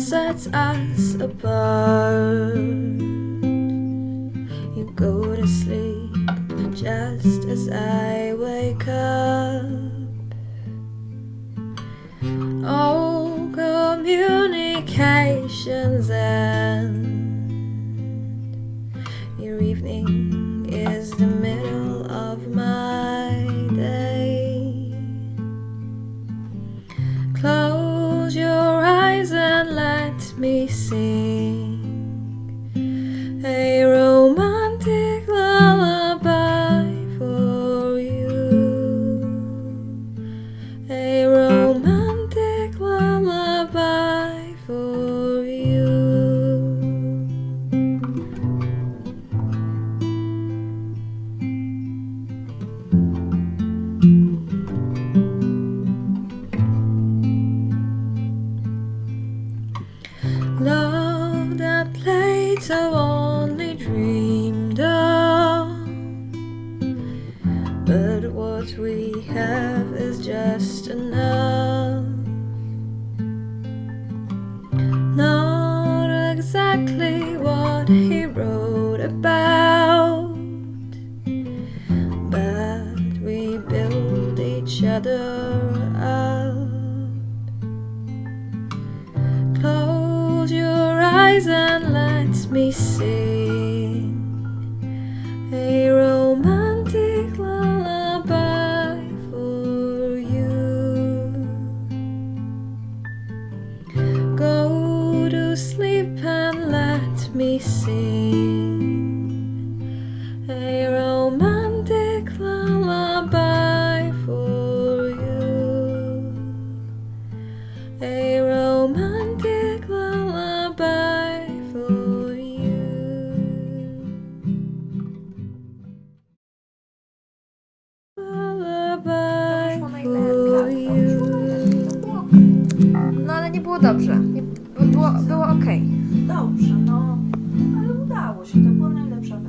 sets us apart. You go to sleep just as I wake up. All communications end. Your evening is the middle of my day. Close your me sing I've only dreamed of. But what we have is just enough. Not exactly what he wrote about, but we build each other and let me sing a romantic lullaby for you. Go to sleep and let me sing dobrze. Było, było ok. Dobrze, no, ale udało się, to było najlepsze.